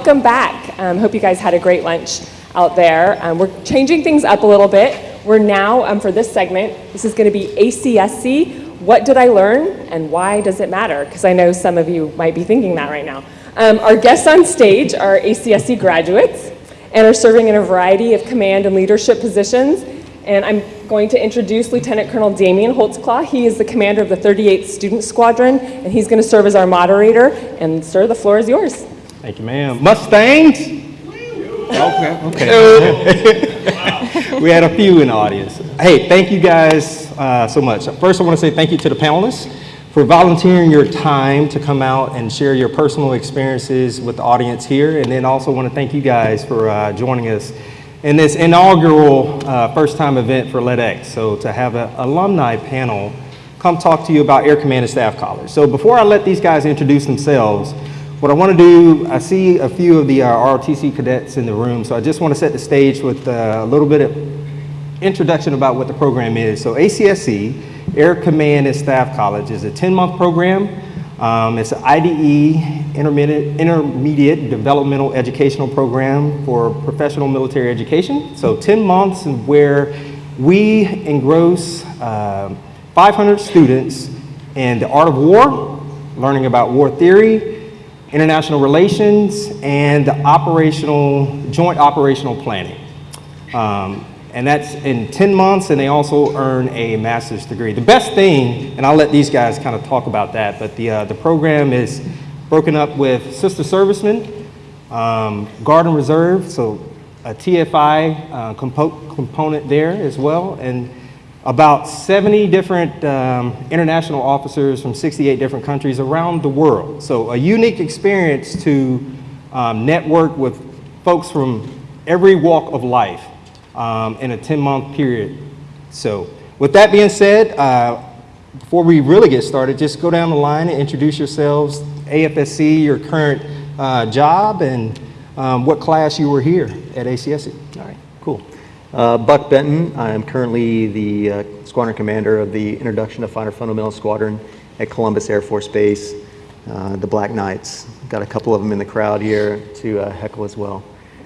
welcome back. Um, hope you guys had a great lunch out there. Um, we're changing things up a little bit. We're now, um, for this segment, this is going to be ACSC. What did I learn and why does it matter? Because I know some of you might be thinking that right now. Um, our guests on stage are ACSC graduates and are serving in a variety of command and leadership positions. And I'm going to introduce Lieutenant Colonel Damian Holtzclaw. He is the commander of the 38th Student Squadron, and he's going to serve as our moderator. And sir, the floor is yours. Thank you, ma'am. Mustangs? Okay, okay. we had a few in the audience. Hey, thank you guys uh, so much. First, I want to say thank you to the panelists for volunteering your time to come out and share your personal experiences with the audience here. And then also want to thank you guys for uh, joining us in this inaugural uh, first-time event for LEDX. So to have an alumni panel come talk to you about Air Command and Staff College. So before I let these guys introduce themselves, what I want to do, I see a few of the uh, ROTC cadets in the room, so I just want to set the stage with uh, a little bit of introduction about what the program is. So ACSC, Air Command and Staff College, is a 10-month program. Um, it's an IDE, intermediate, intermediate Developmental Educational Program for professional military education. So 10 months where we engross uh, 500 students in the art of war, learning about war theory, international relations, and operational, joint operational planning. Um, and that's in 10 months, and they also earn a master's degree. The best thing, and I'll let these guys kind of talk about that, but the, uh, the program is broken up with sister servicemen, um, Guard and Reserve, so a TFI uh, compo component there as well, and about 70 different um, international officers from 68 different countries around the world. So a unique experience to um, network with folks from every walk of life um, in a 10-month period. So with that being said, uh, before we really get started, just go down the line and introduce yourselves, AFSC, your current uh, job, and um, what class you were here at ACSC. All right, cool. Uh, Buck Benton, I am currently the uh, squadron commander of the Introduction to Fighter Fundamental Squadron at Columbus Air Force Base, uh, the Black Knights. Got a couple of them in the crowd here to uh, heckle as well.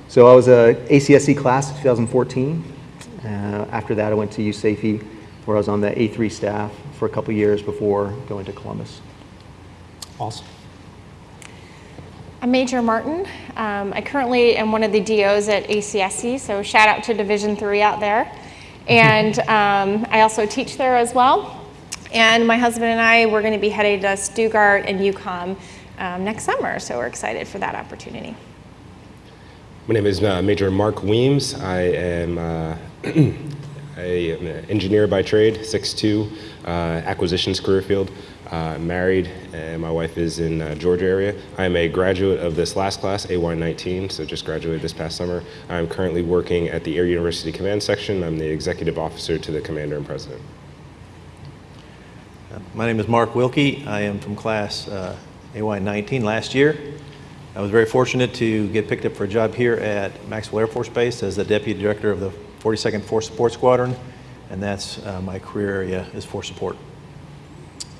So I was a ACSC class 2014. Uh, after that, I went to USAFE, where I was on the A3 staff for a couple years before going to Columbus. Awesome. I'm Major Martin. Um, I currently am one of the DOs at ACSC, so shout out to Division 3 out there. And um, I also teach there as well. And my husband and I, we're going to be headed to Stuttgart and EUCOM um, next summer, so we're excited for that opportunity. My name is uh, Major Mark Weems. I am uh, a, an engineer by trade, 6'2", uh, acquisitions career field. Uh, married, and my wife is in uh, Georgia area. I am a graduate of this last class, AY19, so just graduated this past summer. I'm currently working at the Air University Command Section. I'm the executive officer to the commander and president. Uh, my name is Mark Wilkie. I am from class uh, AY19 last year. I was very fortunate to get picked up for a job here at Maxwell Air Force Base as the deputy director of the 42nd Force Support Squadron, and that's uh, my career area is force support.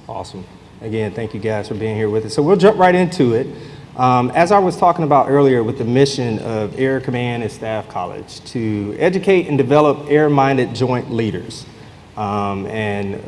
Awesome. Again, thank you guys for being here with us. So we'll jump right into it. Um, as I was talking about earlier with the mission of Air Command and Staff College to educate and develop air-minded joint leaders. Um, and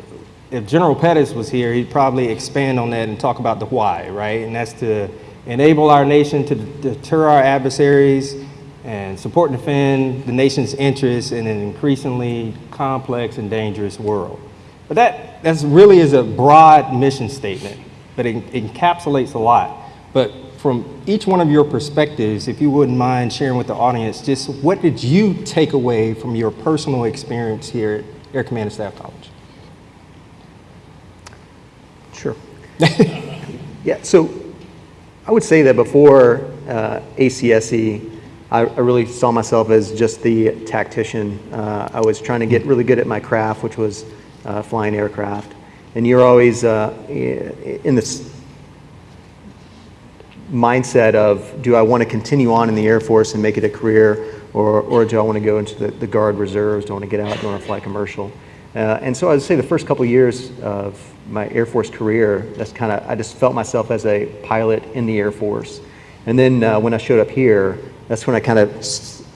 if General Pettis was here, he'd probably expand on that and talk about the why, right? And that's to enable our nation to deter our adversaries and support and defend the nation's interests in an increasingly complex and dangerous world. But that that's really is a broad mission statement, but it, encapsulates a lot. But from each one of your perspectives, if you wouldn't mind sharing with the audience, just what did you take away from your personal experience here at Air Command and Staff College? Sure. yeah, so I would say that before uh, ACSC, I, I, really saw myself as just the tactician. Uh, I was trying to get really good at my craft, which was uh, flying aircraft. And you're always uh, in this mindset of, do I want to continue on in the Air Force and make it a career, or, or do I want to go into the, the Guard Reserves, do I want to get out, do I want to fly commercial? Uh, and so I would say the first couple of years of my Air Force career, that's kind of, I just felt myself as a pilot in the Air Force. And then uh, when I showed up here, that's when I kind of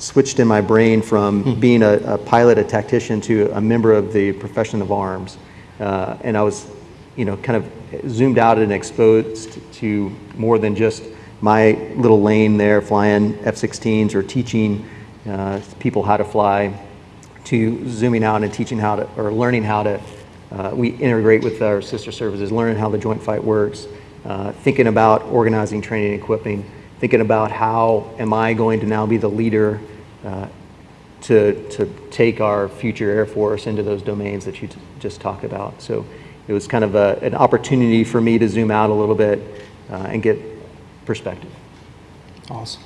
switched in my brain from being a, a pilot, a tactician, to a member of the profession of arms. Uh, and I was, you know, kind of zoomed out and exposed to more than just my little lane there flying F-16s or teaching uh, people how to fly to zooming out and teaching how to, or learning how to, uh, we integrate with our sister services, learning how the joint fight works, uh, thinking about organizing, training, and equipping, thinking about how am I going to now be the leader uh, to, to take our future Air Force into those domains that you t- just talked about. So it was kind of a, an opportunity for me to zoom out a little bit uh, and get perspective. Awesome.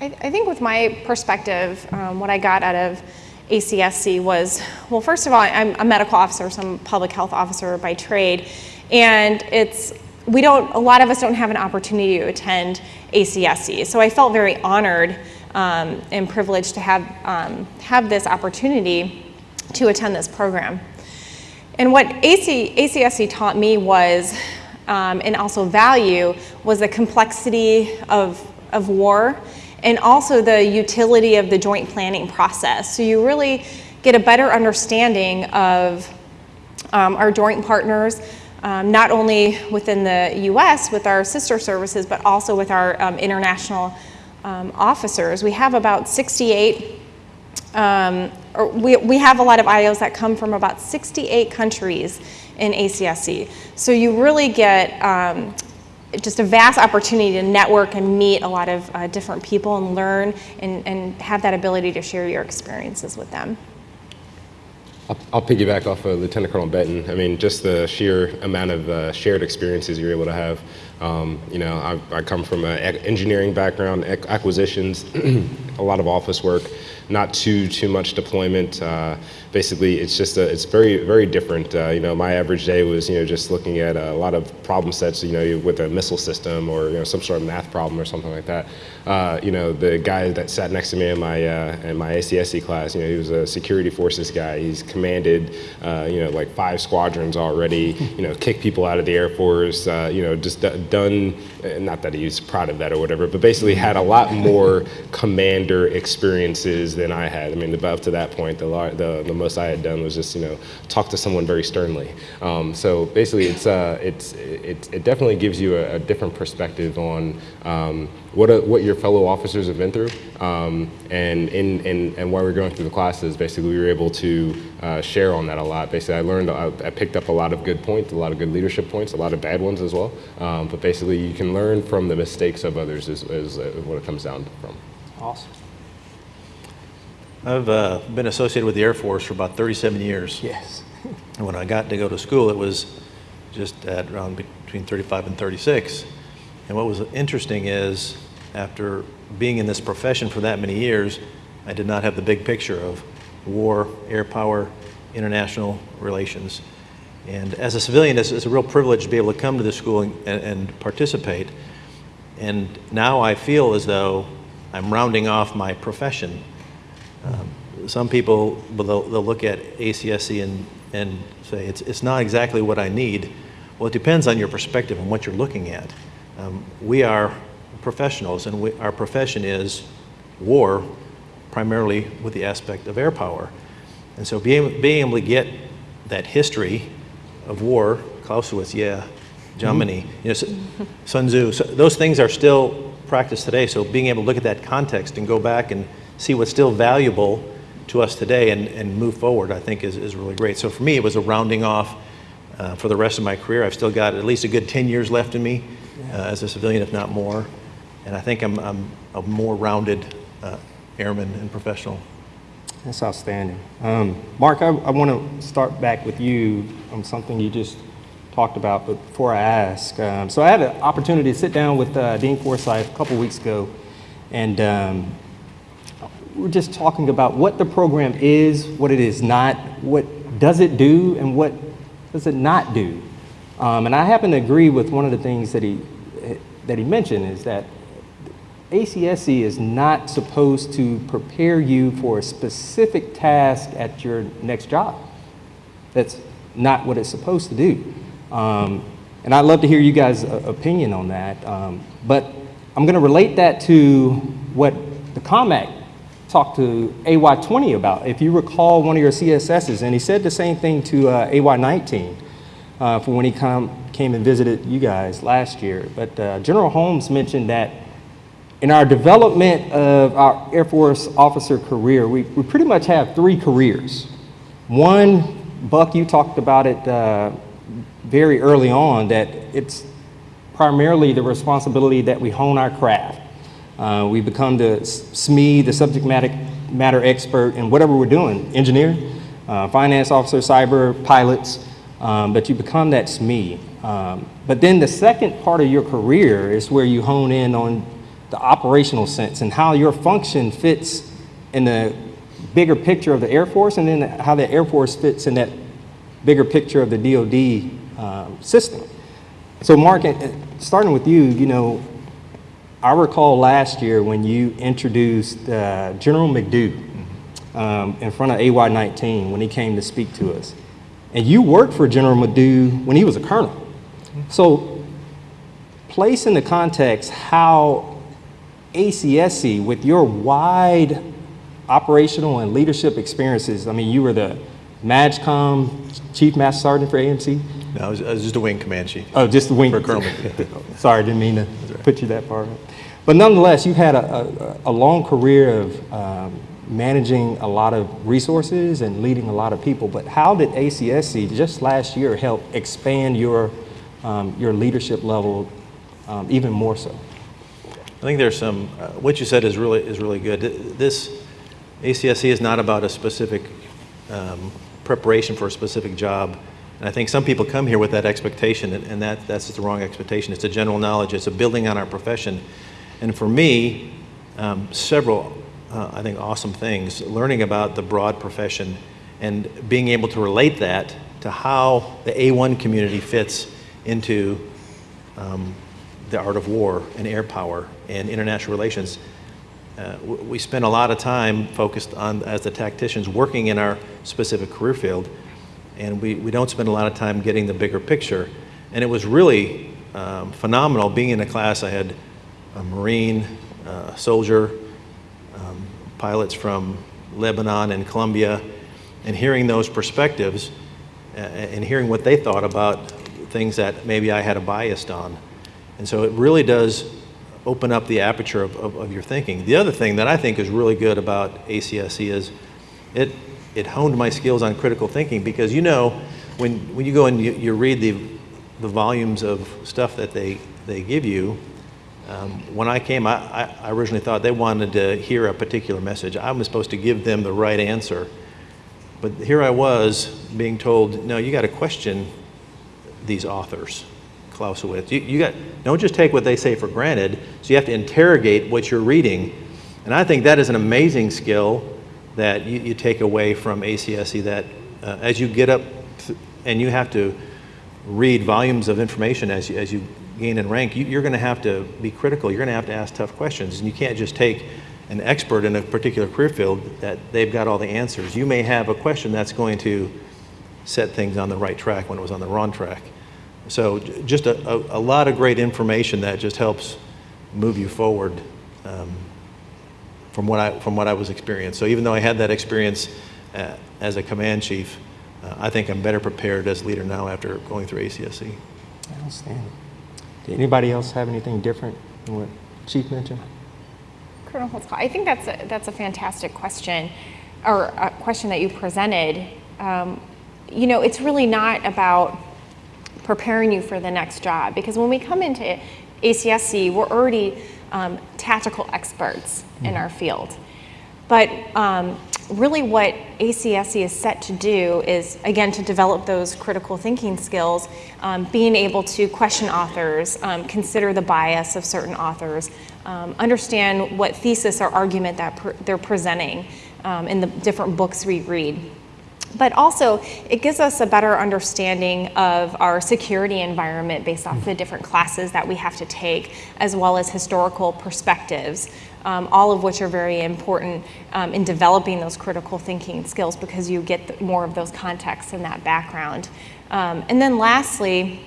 I, I think with my perspective, um, what I got out of ACSC was, well, first of all, I'm a medical officer, so I'm a public health officer by trade, and it's we don't a lot of us don't have an opportunity to attend ACSC, so I felt very honored um, and privileged to have um, have this opportunity to attend this program. And what AC, ACSC taught me was, um, and also value, was the complexity of, of war and also the utility of the joint planning process. So you really get a better understanding of um, our joint partners, um, not only within the US with our sister services, but also with our um, international um, officers. We have about 68 um, or we, we have a lot of IOs that come from about 68 countries in ACSC. So you really get um, just a vast opportunity to network and meet a lot of uh, different people and learn and, and have that ability to share your experiences with them. I'll, I'll piggyback off of Lieutenant Colonel Benton. I mean, just the sheer amount of uh, shared experiences you're able to have. Um, you know, I, I come from an engineering background, ac- acquisitions, a lot of office work, not too too much deployment. Uh, basically, it's just a, it's very very different. Uh, you know, my average day was you know just looking at a lot of problem sets. You know, with a missile system or you know some sort of math problem or something like that. Uh, you know, the guy that sat next to me in my uh, in my ACSC class, you know, he was a security forces guy. He's commanded, uh, you know, like five squadrons already. You know, kicked people out of the Air Force. Uh, you know, just done. uh, Not that he's proud of that or whatever, but basically had a lot more commander experiences than I had. I mean, above to that point, the the, the most I had done was just you know talk to someone very sternly. Um, so basically, it's uh, it's it, it definitely gives you a, a different perspective on. Um, what, a, what your fellow officers have been through. Um, and, in, in, and while we were going through the classes, basically we were able to uh, share on that a lot. Basically, I learned, I, I picked up a lot of good points, a lot of good leadership points, a lot of bad ones as well. Um, but basically, you can learn from the mistakes of others is, is uh, what it comes down from. Awesome. I've uh, been associated with the Air Force for about 37 years. Yes. And when I got to go to school, it was just at around between 35 and 36. And what was interesting is, after being in this profession for that many years, I did not have the big picture of war, air power, international relations. And as a civilian, it's, it's a real privilege to be able to come to this school and, and participate. And now I feel as though I'm rounding off my profession. Um, some people, they'll, they'll look at ACSC and, and say, it's, it's not exactly what I need. Well, it depends on your perspective and what you're looking at. Um, we are professionals, and we, our profession is war, primarily with the aspect of air power. And so being, being able to get that history of war, Clausewitz, yeah, Germany, you know, Sun Tzu, so those things are still practiced today. So being able to look at that context and go back and see what's still valuable to us today and, and move forward, I think is, is really great. So for me, it was a rounding off uh, for the rest of my career. I've still got at least a good 10 years left in me uh, as a civilian, if not more. And I think I'm, I'm a more rounded uh, airman and professional. That's outstanding. Um, Mark, I, I want to start back with you on something you just talked about, but before I ask, um, so I had an opportunity to sit down with uh, Dean Forsyth a couple weeks ago, and um, we're just talking about what the program is, what it is not, what does it do, and what does it not do. Um, and I happen to agree with one of the things that he that he mentioned is that ACSC is not supposed to prepare you for a specific task at your next job. That's not what it's supposed to do. Um, and I'd love to hear you guys' opinion on that. Um, but I'm going to relate that to what the COMACC talked to AY20 about. If you recall one of your CSSs, and he said the same thing to uh, AY19 uh, for when he come, came and visited you guys last year. But uh, General Holmes mentioned that in our development of our Air Force officer career, we, we pretty much have three careers. One, Buck, you talked about it uh, very early on, that it's primarily the responsibility that we hone our craft. Uh, we become the SME, the subject matter, matter expert in whatever we're doing, engineer, uh, finance officer, cyber, pilots, um, but you become that SME. Um, but then the second part of your career is where you hone in on the operational sense and how your function fits in the bigger picture of the Air Force and then how the Air Force fits in that bigger picture of the DoD um, system. So Mark, uh, starting with you, you know, I recall last year when you introduced uh, General McDew um, in front of AY-19 when he came to speak to us. And you worked for General McDew when he was a colonel. So place in the context how ACSC, with your wide operational and leadership experiences, I mean, you were the MAJCOM Chief Master Sergeant for AMC. No, I was, I was just a wing command chief. Oh, just the wing. For Colonel Sorry, didn't mean to put you that far. But nonetheless, you've had a, a, a long career of um, managing a lot of resources and leading a lot of people. But how did ACSC just last year help expand your, um, your leadership level um, even more so? I think there's some, uh, what you said is really, is really good. This ACSC is not about a specific um, preparation for a specific job. And I think some people come here with that expectation, and, and that, that's the wrong expectation. It's a general knowledge. It's a building on our profession. And for me, um, several, uh, I think, awesome things, learning about the broad profession and being able to relate that to how the A1 community fits into um, the art of war and air power and international relations. Uh, we spend a lot of time focused on, as the tacticians, working in our specific career field, and we, we don't spend a lot of time getting the bigger picture. And it was really um, phenomenal being in a class. I had a Marine, uh, soldier, um, pilots from Lebanon and Colombia, and hearing those perspectives and hearing what they thought about things that maybe I had a bias on. And so it really does open up the aperture of, of, of, your thinking. The other thing that I think is really good about ACSC is it, it honed my skills on critical thinking because you know, when, when you go and you, you read the, the volumes of stuff that they, they give you, um, when I came, I, I originally thought they wanted to hear a particular message. I was supposed to give them the right answer. But here I was being told, no, you got to question these authors. Clausewitz. You, you got, don't just take what they say for granted, so you have to interrogate what you're reading. And I think that is an amazing skill that you, you take away from ACSC that uh, as you get up and you have to read volumes of information as you, as you gain in rank, you, you're going to have to be critical. You're going to have to ask tough questions. And you can't just take an expert in a particular career field that they've got all the answers. You may have a question that's going to set things on the right track when it was on the wrong track. So just a, a, a, lot of great information that just helps move you forward um, from, what I, from what I was experienced. So even though I had that experience uh, as a command chief, uh, I think I'm better prepared as leader now after going through ACSC. Outstanding. Did anybody else have anything different than what Chief mentioned? Colonel Holtzclaw, I think that's a, that's a fantastic question, or a question that you presented. Um, you know, it's really not about preparing you for the next job. Because when we come into ACSC, we're already um, tactical experts in our field. But um, really what ACSC is set to do is, again, to develop those critical thinking skills, um, being able to question authors, um, consider the bias of certain authors, um, understand what thesis or argument that they're presenting um, in the different books we read. But also, it gives us a better understanding of our security environment based off the different classes that we have to take, as well as historical perspectives, um, all of which are very important um, in developing those critical thinking skills because you get more of those contexts and that background. Um, and then lastly,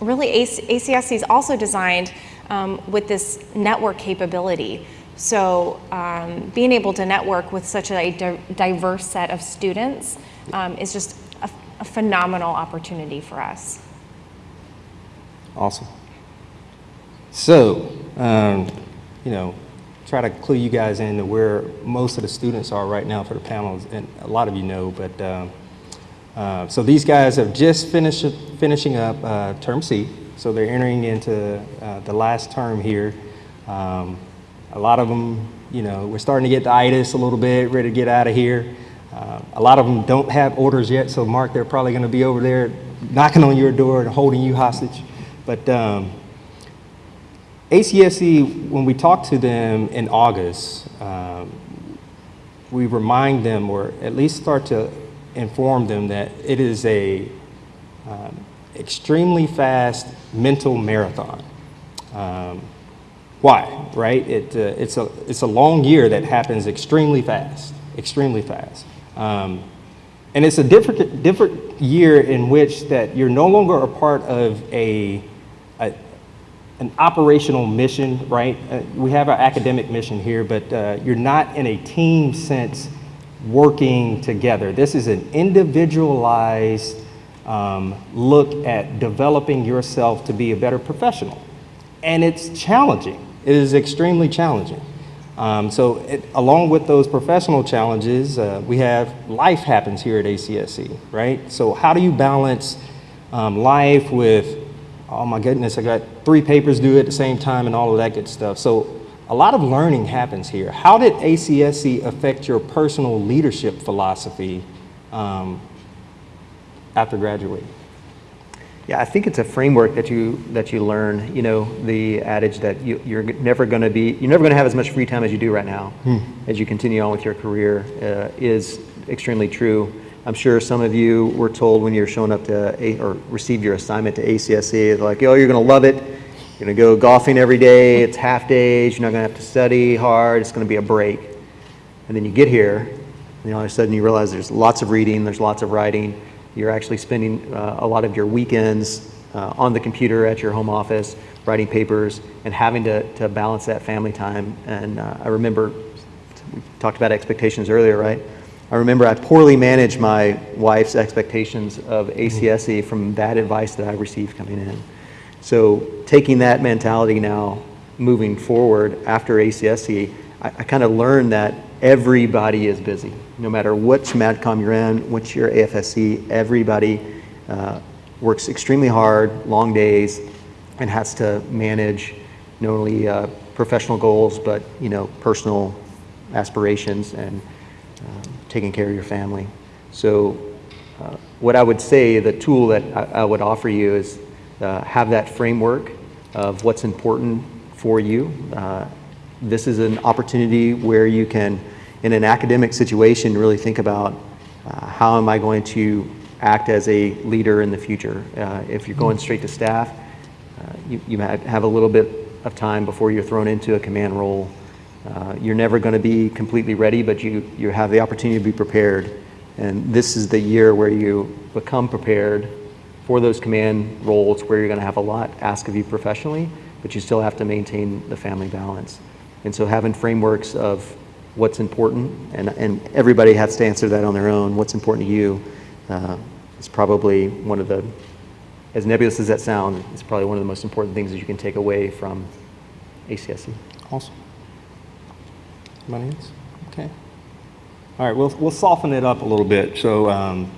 really ACSC is also designed um, with this network capability. So um, being able to network with such a di- diverse set of students um, is just a, a phenomenal opportunity for us. Awesome. So, um, you know, try to clue you guys into where most of the students are right now for the panels, and a lot of you know, but um, uh, so these guys have just finished finishing up uh, term C, so they're entering into uh, the last term here. Um, a lot of them, you know, we're starting to get the itis a little bit, ready to get out of here. Uh, a lot of them don't have orders yet, so Mark, they're probably going to be over there knocking on your door and holding you hostage. But um, ACSC, when we talk to them in August, um, we remind them, or at least start to inform them that it is a um, extremely fast mental marathon. Um, why, right? It, uh, it's, a, it's a long year that happens extremely fast, extremely fast. Um, and it's a different, different year in which that you're no longer a part of a, a an operational mission, right? Uh, we have our academic mission here, but uh, you're not in a team sense working together. This is an individualized um, look at developing yourself to be a better professional. And it's challenging. It is extremely challenging. Um, so it, along with those professional challenges, uh, we have life happens here at ACSC, right? So how do you balance um, life with, oh my goodness, I got three papers due at the same time and all of that good stuff. So a lot of learning happens here. How did ACSC affect your personal leadership philosophy um, after graduating? Yeah, I think it's a framework that you that you learn. You know, the adage that you, you're never going to be you're never going to have as much free time as you do right now as you continue on with your career uh, is extremely true. I'm sure some of you were told when you're showing up to a, or received your assignment to ACSC, like, oh, you're going to love it. You're going to go golfing every day. It's half days. You're not going to have to study hard. It's going to be a break. And then you get here, and all of a sudden you realize there's lots of reading, there's lots of writing. You're actually spending uh, a lot of your weekends uh, on the computer at your home office, writing papers, and having to, to balance that family time. And uh, I remember, we talked about expectations earlier, right? I remember I poorly managed my wife's expectations of ACSC from that advice that I received coming in. So taking that mentality now, moving forward after ACSC, I, I kind of learned that everybody is busy. No matter which MAJCOM you're in, which your AFSC, everybody uh, works extremely hard, long days, and has to manage not only uh, professional goals, but you know, personal aspirations and um, taking care of your family. So uh, what I would say, the tool that I, I would offer you is uh, have that framework of what's important for you. Uh, this is an opportunity where you can, in an academic situation, really think about uh, how am I going to act as a leader in the future. Uh, if you're going straight to staff, uh, you, you might have a little bit of time before you're thrown into a command role. Uh, you're never going to be completely ready, but you, you have the opportunity to be prepared. And this is the year where you become prepared for those command roles where you're going to have a lot asked of you professionally, but you still have to maintain the family balance. And so having frameworks of what's important, and, and everybody has to answer that on their own, what's important to you, uh, is probably one of the, as nebulous as that sounds, it's probably one of the most important things that you can take away from ACSC. Awesome. Anybody else? Okay. All right, we'll, we'll soften it up a little bit. So um,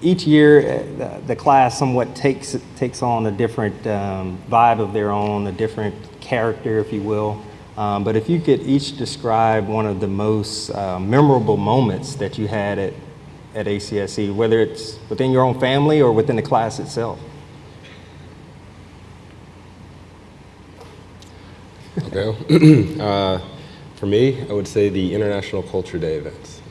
each year, uh, the, the class somewhat takes, takes on a different um, vibe of their own, a different character, if you will. Um, but if you could each describe one of the most uh, memorable moments that you had at, at ACSC, whether it's within your own family or within the class itself. Okay. uh, for me, I would say the International Culture Day events.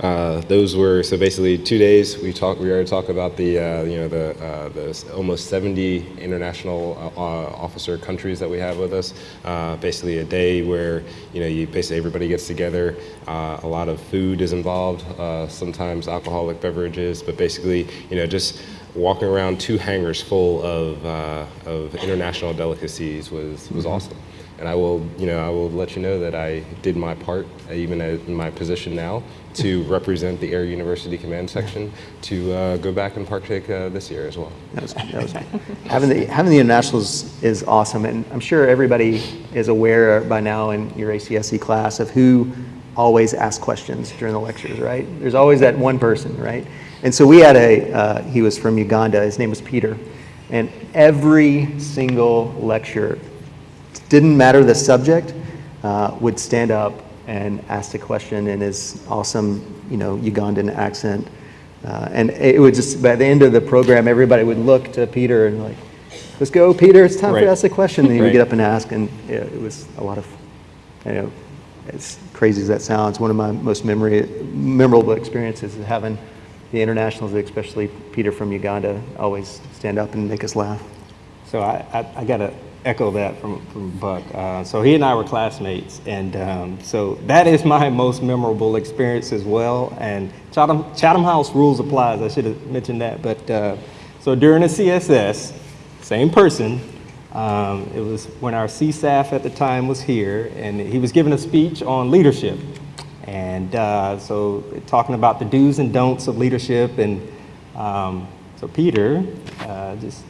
Uh, those were so basically two days. We talked. We already talked about the uh, you know the uh, the almost 70 international uh, uh, officer countries that we have with us. Uh, basically, a day where you know you basically everybody gets together. Uh, a lot of food is involved. Uh, sometimes alcoholic beverages, but basically you know just walking around two hangars full of uh, of international delicacies was was awesome. And I will, you know, I will let you know that I did my part, even in my position now, to represent the Air University Command Section to uh, go back and partake uh, this year as well. That was, that was, having the having the internationals is awesome, and I'm sure everybody is aware by now in your ACSC class of who always asks questions during the lectures, right? There's always that one person, right? And so we had a uh, he was from Uganda. His name was Peter, and every single lecture, didn't matter the subject, uh, would stand up and asked a question in his awesome, you know, Ugandan accent. Uh, and it would just, by the end of the program, everybody would look to Peter and like, let's go, Peter, it's time Right. to ask a question. And he would get up and ask, and yeah, it was a lot of, you know, as crazy as that sounds, one of my most memory, memorable experiences is having the internationals, especially Peter from Uganda, always stand up and make us laugh. So I, I, I got to echo that from, from Buck. Uh, so he and I were classmates, and um, so that is my most memorable experience as well. And Chatham, Chatham House rules applies. I should have mentioned that. But uh, so during the CSS, same person. Um, it was when our CSAF at the time was here, and he was giving a speech on leadership. And uh, so talking about the do's and don'ts of leadership, and um, so Peter uh, just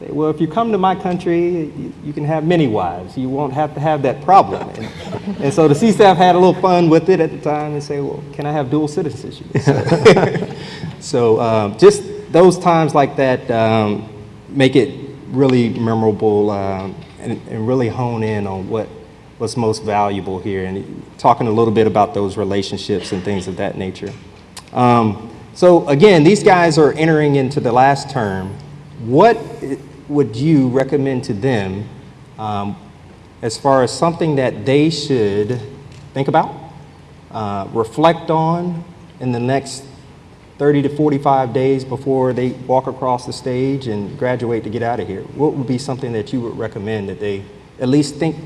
say, well, if you come to my country, you, you can have many wives. You won't have to have that problem. And, and so the CSAF had a little fun with it at the time and say, well, can I have dual citizenship? so um, just those times like that um, make it really memorable um, and, and really hone in on what what's most valuable here and talking a little bit about those relationships and things of that nature. Um, so again, these guys are entering into the last term. What would you recommend to them um, as far as something that they should think about, uh, reflect on in the next 30 to 45 days before they walk across the stage and graduate to get out of here? What would be something that you would recommend that they at least think,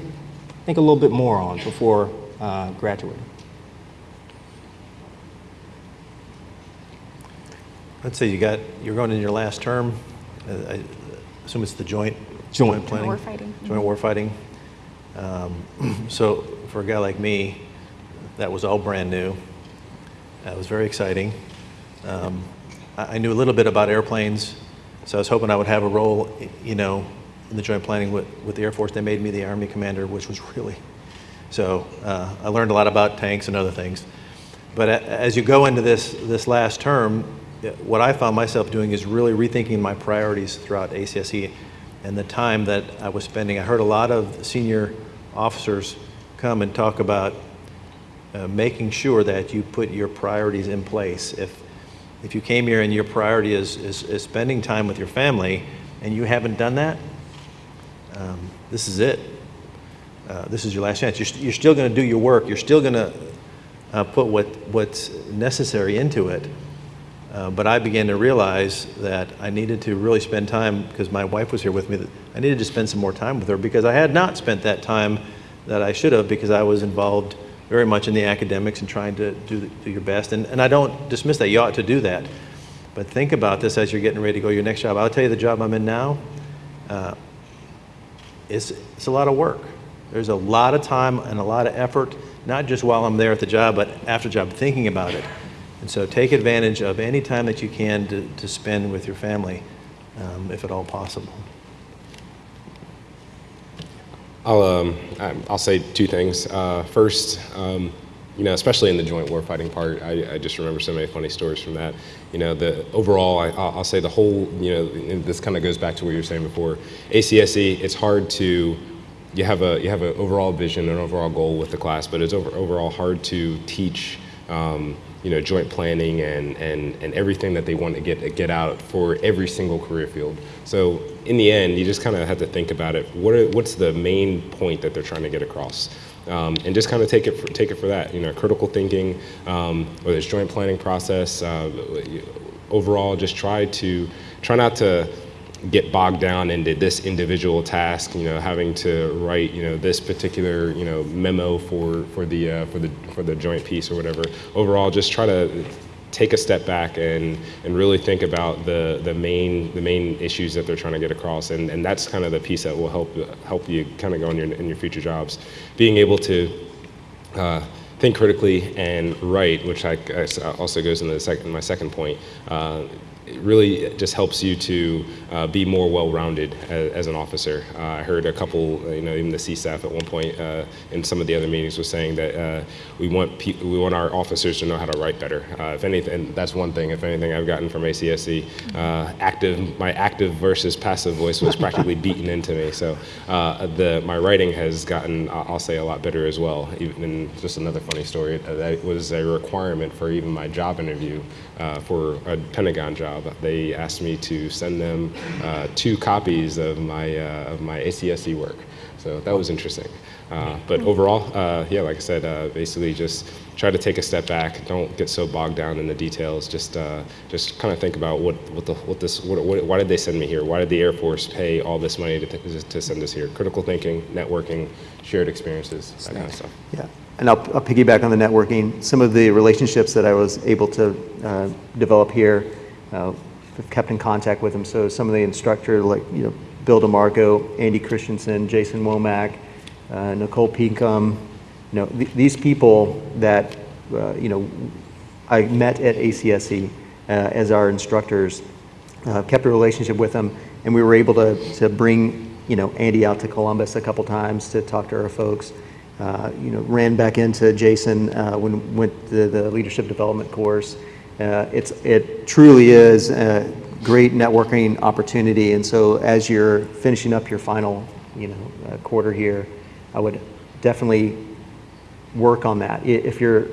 think a little bit more on before uh, graduating? Let's say you got, you're going in your last term, uh, assume it's the joint? Joint. planning? Warfighting. Joint warfighting. Um, So for a guy like me, that was all brand new. That was very exciting. Um, I I knew a little bit about airplanes, so I was hoping I would have a role, you know, in the joint planning with, with the Air Force. They made me the Army commander, which was really, so uh, I learned a lot about tanks and other things. But as you go into this, this last term, what I found myself doing is really rethinking my priorities throughout ACSC and the time that I was spending. I heard a lot of senior officers come and talk about uh, making sure that you put your priorities in place. If, if you came here and your priority is, is, is spending time with your family and you haven't done that, um, this is it. Uh, this is your last chance. You're, you're still going to do your work. You're still going to uh, put what, what's necessary into it. Uh, but I began to realize that I needed to really spend time, because my wife was here with me, I needed to spend some more time with her because I had not spent that time that I should have because I was involved very much in the academics and trying to do, the- do your best. And, and I don't dismiss that. You ought to do that. But think about this as you're getting ready to go your next job. I'll tell you the job I'm in now, uh, it's, it's a lot of work. There's a lot of time and a lot of effort, not just while I'm there at the job, but after job, thinking about it. And so take advantage of any time that you can to, to spend with your family, um, if at all possible. I'll, um, I'll say two things. Uh, first, um, you know, especially in the joint warfighting part, I, I just remember so many funny stories from that. You know, the overall, I, I'll I'll say the whole, you know, this kind of goes back to what you were saying before. ACSC, it's hard to, you have a you have an overall vision, an overall goal with the class, but it's over, overall hard to teach. Um, you know, joint planning and, and, and everything that they want to get get out for every single career field. So in the end, you just kind of have to think about it. What are, what's the main point that they're trying to get across? um, and just kind of take it for, take it for that. You know, critical thinking, um, whether it's joint planning process. Uh, overall, just try to try not to get bogged down into this individual task. You know, having to write you know this particular you know memo for for the uh, for the for the joint piece or whatever. Overall, just try to take a step back and, and really think about the, the main the main issues that they're trying to get across and, and that's kind of the piece that will help help you kind of go in your in your future jobs being able to uh, think critically and write which I, I also goes into the second my second point uh, it really just helps you to uh, be more well-rounded as, as, an officer. Uh, I heard a couple, you know, even the CSAF at one point uh, in some of the other meetings was saying that uh, we want we want our officers to know how to write better. Uh, if anything, that's one thing. If anything, I've gotten from ACSC, uh, active my active versus passive voice was practically beaten into me. So the my writing has gotten, I'll say, a lot better as well. Even just another funny story. That was a requirement for even my job interview for a Pentagon job job, they asked me to send them uh, two copies of my, uh, of my ACSC work. So that was interesting. Uh, but overall, uh, yeah, like I said, uh, basically just try to take a step back. Don't get so bogged down in the details. Just, uh, just kind of think about what, what the, what this, what, what, why did they send me here? Why did the Air Force pay all this money to, to send us here? Critical thinking, networking, shared experiences, that kind of stuff. Yeah. And I'll, I'll piggyback on the networking. Some of the relationships that I was able to develop here uh, have kept in contact with them. So some of the instructor, like you know, Bill DeMarco, Andy Christensen, Jason Womack, uh, Nicole Pinkham, you know, th these people that uh, you know I met at ACSC uh, as our instructors, uh, kept a relationship with them, and we were able to to bring you know Andy out to Columbus a couple times to talk to our folks. Uh, you know, ran back into Jason when went to the leadership development course. Uh, it's, it truly is a great networking opportunity. And so as you're finishing up your final you know, uh, quarter here, I would definitely work on that. If you're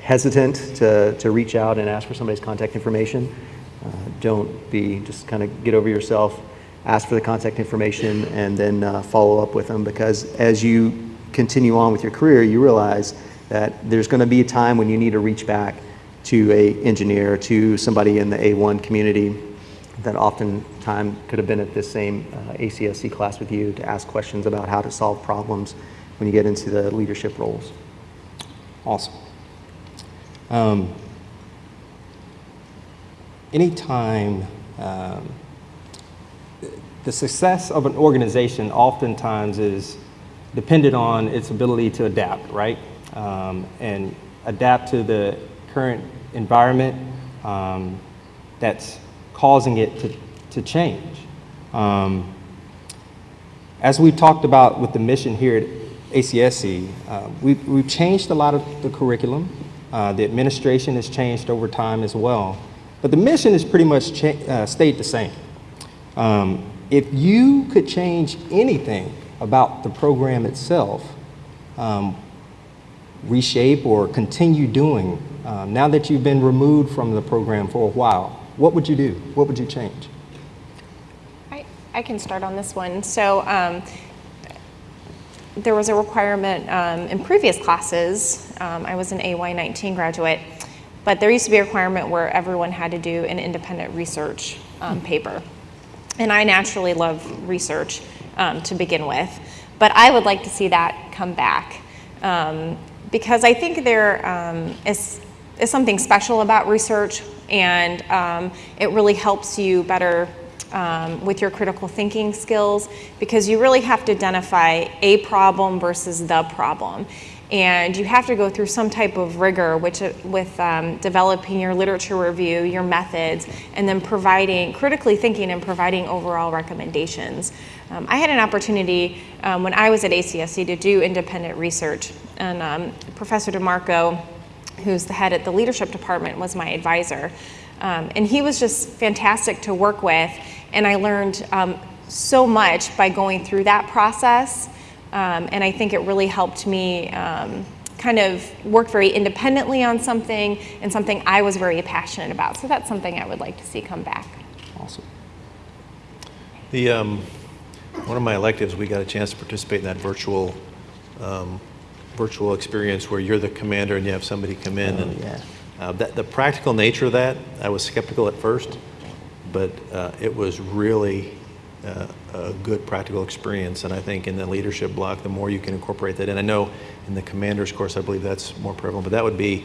hesitant to, to reach out and ask for somebody's contact information, uh, don't be, just kind of get over yourself, ask for the contact information, and then uh, follow up with them because as you continue on with your career, you realize that there's going to be a time when you need to reach back to a engineer, to somebody in the A1 community that oftentimes could have been at this same uh, ACSC class with you to ask questions about how to solve problems when you get into the leadership roles. Awesome. Um, anytime um, the success of an organization oftentimes is dependent on its ability to adapt, right? Um, and adapt to the current environment um, that's causing it to, to change. Um, as we talked about with the mission here at ACSC, uh, we've, we've changed a lot of the curriculum. Uh, the administration has changed over time as well. But the mission has pretty much uh, stayed the same. Um, if you could change anything about the program itself, um, reshape or continue doing um, now that you've been removed from the program for a while, what would you do? What would you change? I, I can start on this one. So um, there was a requirement um, in previous classes. Um, I was an AY19 graduate, but there used to be a requirement where everyone had to do an independent research um, paper. And I naturally love research um, to begin with, but I would like to see that come back because I think there um, is is something special about research and um, it really helps you better um, with your critical thinking skills because you really have to identify a problem versus the problem. And you have to go through some type of rigor which, with um, developing your literature review, your methods, and then providing, critically thinking and providing overall recommendations. Um, I had an opportunity um, when I was at ACSC to do independent research and um, Professor DeMarco who's the head at the leadership department, was my advisor. Um, and he was just fantastic to work with, and I learned um, so much by going through that process. Um, and I think it really helped me um, kind of work very independently on something and something I was very passionate about. So that's something I would like to see come back. Awesome. The, um, one of my electives, we got a chance to participate in that virtual um, virtual experience where you're the commander and you have somebody come in. and yeah. uh, that, the practical nature of that, I was skeptical at first, but uh, it was really uh, a good practical experience. And I think in the leadership block, the more you can incorporate that And I know in the commander's course, I believe that's more prevalent, but that would be,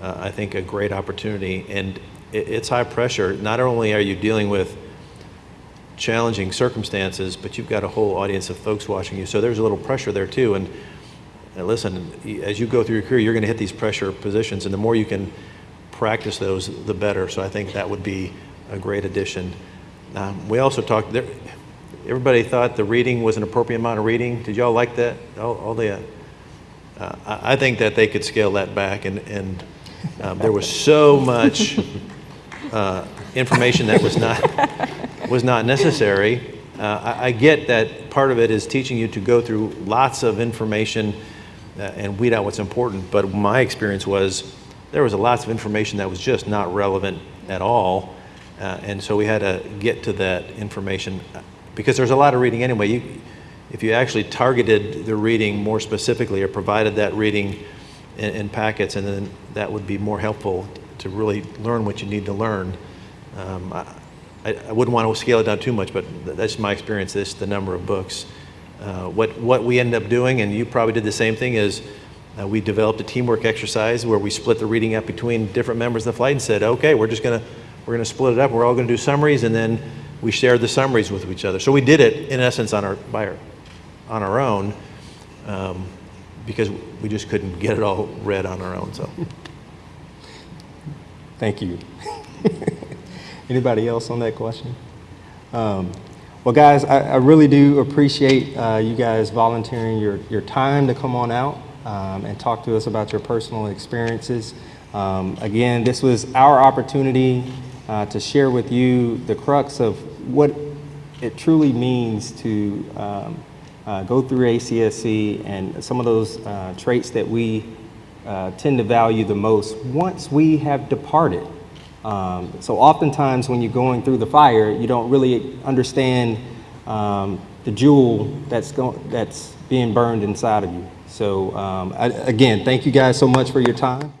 uh, I think, a great opportunity. And it, it's high pressure. Not only are you dealing with challenging circumstances, but you've got a whole audience of folks watching you. So there's a little pressure there too. And, listen, as you go through your career, you're going to hit these pressure positions, and the more you can practice those, the better. So I think that would be a great addition. Um, we also talked. There, everybody thought the reading was an appropriate amount of reading. Did y'all like that? All, all the. Uh, I think that they could scale that back, and and um, there was so much uh, information that was not was not necessary. Uh, I, I get that part of it is teaching you to go through lots of information and weed out what's important. But my experience was there was a lots of information that was just not relevant at all, uh, and so we had to get to that information because there's a lot of reading anyway. You, if you actually targeted the reading more specifically or provided that reading in, in packets, and then that would be more helpful to really learn what you need to learn. Um, I, I, I wouldn't want to scale it down too much, but that's my experience. This the number of books. Uh, what what we ended up doing, and you probably did the same thing, is uh, we developed a teamwork exercise where we split the reading up between different members of the flight and said, okay, we're just gonna we're gonna split it up. We're all gonna do summaries, and then we shared the summaries with each other. So we did it in essence on our by our, on our own. Um, because we just couldn't get it all read on our own. So, Thank you. Anybody else on that question? Um, Well, guys, I, I really do appreciate uh, you guys volunteering your, your time to come on out um, and talk to us about your personal experiences. Um, Again, this was our opportunity uh, to share with you the crux of what it truly means to um, uh, go through ACSC and some of those uh, traits that we uh, tend to value the most once we have departed. Um, so oftentimes when you're going through the fire, you don't really understand um, the jewel that's, that's being burned inside of you. So um, I, again, thank you guys so much for your time.